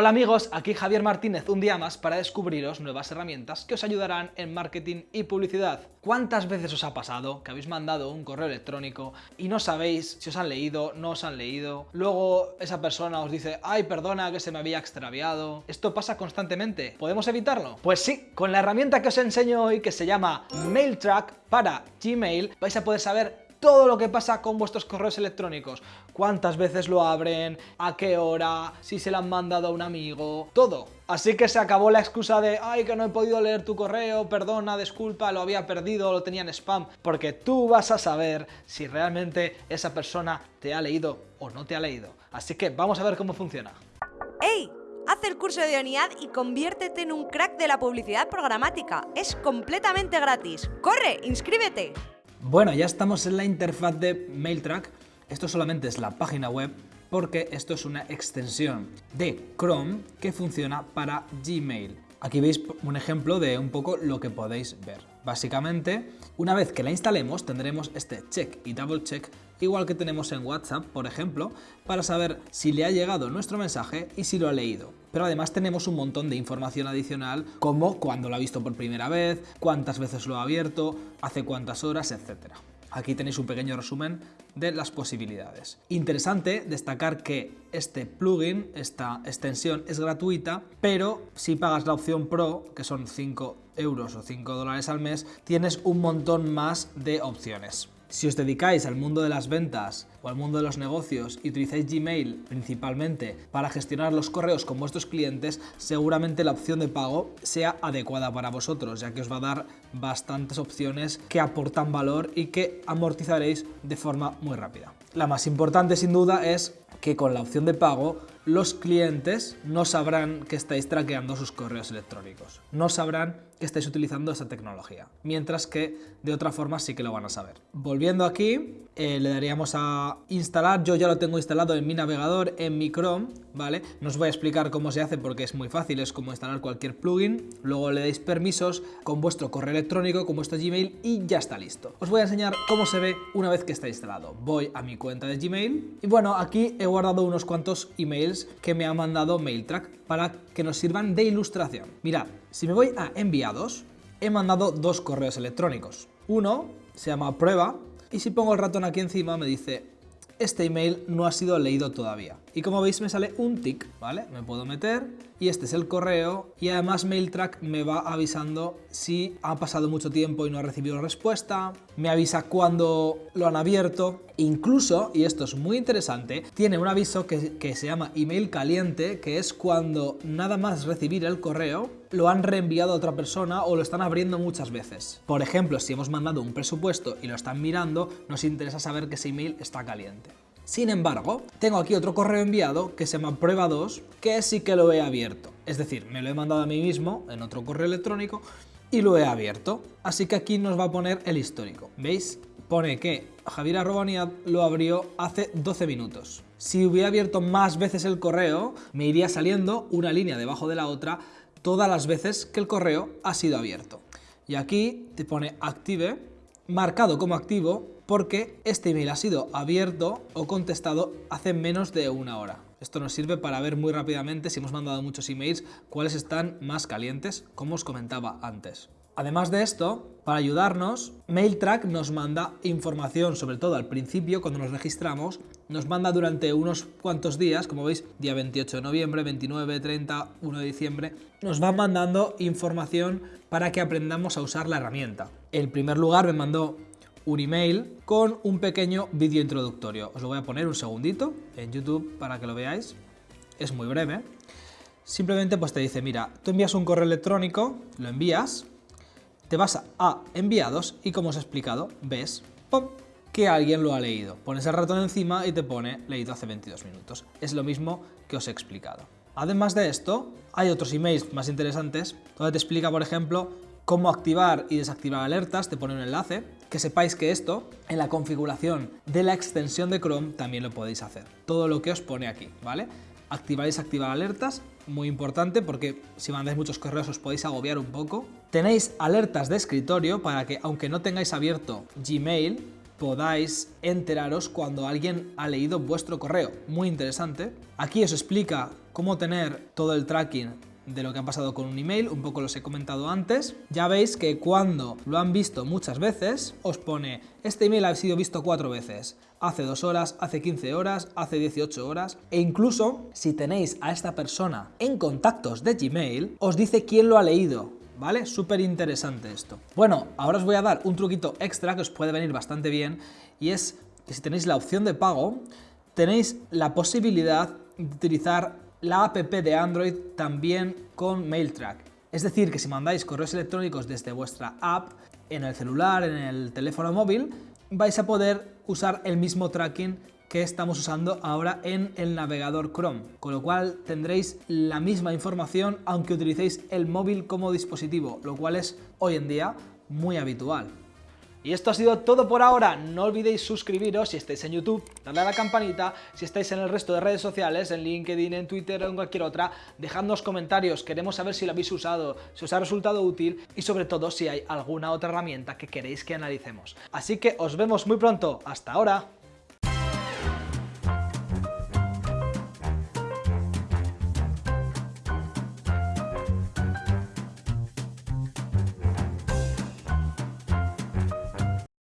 Hola amigos, aquí Javier Martínez un día más para descubriros nuevas herramientas que os ayudarán en marketing y publicidad. ¿Cuántas veces os ha pasado que habéis mandado un correo electrónico y no sabéis si os han leído, no os han leído? Luego esa persona os dice, ay perdona que se me había extraviado. ¿Esto pasa constantemente? ¿Podemos evitarlo? Pues sí, con la herramienta que os enseño hoy que se llama MailTrack para Gmail vais a poder saber todo lo que pasa con vuestros correos electrónicos. Cuántas veces lo abren, a qué hora, si se lo han mandado a un amigo, todo. Así que se acabó la excusa de, ay, que no he podido leer tu correo, perdona, disculpa, lo había perdido, lo tenía en spam, porque tú vas a saber si realmente esa persona te ha leído o no te ha leído. Así que vamos a ver cómo funciona. ¡Ey! Haz el curso de ONIAD y conviértete en un crack de la publicidad programática. Es completamente gratis. ¡Corre! ¡Inscríbete! Bueno, ya estamos en la interfaz de MailTrack. Esto solamente es la página web porque esto es una extensión de Chrome que funciona para Gmail. Aquí veis un ejemplo de un poco lo que podéis ver. Básicamente, una vez que la instalemos tendremos este check y double check igual que tenemos en WhatsApp, por ejemplo, para saber si le ha llegado nuestro mensaje y si lo ha leído. Pero además tenemos un montón de información adicional como cuándo lo ha visto por primera vez, cuántas veces lo ha abierto, hace cuántas horas, etc. Aquí tenéis un pequeño resumen de las posibilidades. Interesante destacar que este plugin, esta extensión es gratuita, pero si pagas la opción Pro, que son 5 euros o 5 dólares al mes, tienes un montón más de opciones. Si os dedicáis al mundo de las ventas o al mundo de los negocios y utilizáis Gmail principalmente para gestionar los correos con vuestros clientes, seguramente la opción de pago sea adecuada para vosotros, ya que os va a dar bastantes opciones que aportan valor y que amortizaréis de forma muy rápida. La más importante sin duda es que con la opción de pago los clientes no sabrán que estáis traqueando sus correos electrónicos, no sabrán que estáis utilizando esa tecnología, mientras que de otra forma sí que lo van a saber. Volviendo aquí, eh, le daríamos a instalar, yo ya lo tengo instalado en mi navegador, en mi Chrome, ¿vale? No os voy a explicar cómo se hace porque es muy fácil, es como instalar cualquier plugin, luego le dais permisos con vuestro correo electrónico, con vuestro Gmail y ya está listo. Os voy a enseñar cómo se ve una vez que está instalado. Voy a mi cuenta de Gmail y bueno, aquí he guardado unos cuantos emails que me ha mandado MailTrack para que nos sirvan de ilustración. Mirad, si me voy a enviados, he mandado dos correos electrónicos. Uno se llama prueba y si pongo el ratón aquí encima me dice este email no ha sido leído todavía. Y como veis me sale un tick, ¿vale? Me puedo meter y este es el correo y además MailTrack me va avisando si ha pasado mucho tiempo y no ha recibido respuesta, me avisa cuando lo han abierto, incluso, y esto es muy interesante, tiene un aviso que, que se llama email caliente, que es cuando nada más recibir el correo lo han reenviado a otra persona o lo están abriendo muchas veces. Por ejemplo, si hemos mandado un presupuesto y lo están mirando, nos interesa saber que ese email está caliente. Sin embargo, tengo aquí otro correo enviado que se llama prueba 2, que sí que lo he abierto. Es decir, me lo he mandado a mí mismo en otro correo electrónico y lo he abierto. Así que aquí nos va a poner el histórico. ¿Veis? Pone que Javier Arrobaniad lo abrió hace 12 minutos. Si hubiera abierto más veces el correo, me iría saliendo una línea debajo de la otra todas las veces que el correo ha sido abierto. Y aquí te pone active, marcado como activo, porque este email ha sido abierto o contestado hace menos de una hora. Esto nos sirve para ver muy rápidamente si hemos mandado muchos emails cuáles están más calientes, como os comentaba antes. Además de esto, para ayudarnos, MailTrack nos manda información, sobre todo al principio, cuando nos registramos, nos manda durante unos cuantos días, como veis, día 28 de noviembre, 29, 30, 1 de diciembre, nos va mandando información para que aprendamos a usar la herramienta. En primer lugar me mandó un email con un pequeño vídeo introductorio. Os lo voy a poner un segundito en YouTube para que lo veáis. Es muy breve. Simplemente pues te dice, mira, tú envías un correo electrónico, lo envías, te vas a enviados y como os he explicado, ves que alguien lo ha leído. Pones el ratón encima y te pone leído hace 22 minutos. Es lo mismo que os he explicado. Además de esto, hay otros emails más interesantes donde te explica, por ejemplo, cómo activar y desactivar alertas, te pone un enlace que sepáis que esto en la configuración de la extensión de Chrome también lo podéis hacer. Todo lo que os pone aquí, ¿vale? Activar y desactivar alertas, muy importante porque si mandáis muchos correos os podéis agobiar un poco. Tenéis alertas de escritorio para que aunque no tengáis abierto Gmail, podáis enteraros cuando alguien ha leído vuestro correo. Muy interesante. Aquí os explica cómo tener todo el tracking de lo que ha pasado con un email, un poco los he comentado antes. Ya veis que cuando lo han visto muchas veces, os pone, este email ha sido visto cuatro veces, hace dos horas, hace 15 horas, hace 18 horas, e incluso si tenéis a esta persona en contactos de Gmail, os dice quién lo ha leído, ¿vale? Súper interesante esto. Bueno, ahora os voy a dar un truquito extra que os puede venir bastante bien, y es que si tenéis la opción de pago, tenéis la posibilidad de utilizar la app de Android también con MailTrack. Es decir, que si mandáis correos electrónicos desde vuestra app, en el celular, en el teléfono móvil, vais a poder usar el mismo tracking que estamos usando ahora en el navegador Chrome, con lo cual tendréis la misma información aunque utilicéis el móvil como dispositivo, lo cual es hoy en día muy habitual. Y esto ha sido todo por ahora, no olvidéis suscribiros si estáis en YouTube, darle a la campanita, si estáis en el resto de redes sociales, en LinkedIn, en Twitter o en cualquier otra, dejadnos comentarios, queremos saber si lo habéis usado, si os ha resultado útil y sobre todo si hay alguna otra herramienta que queréis que analicemos. Así que os vemos muy pronto, hasta ahora.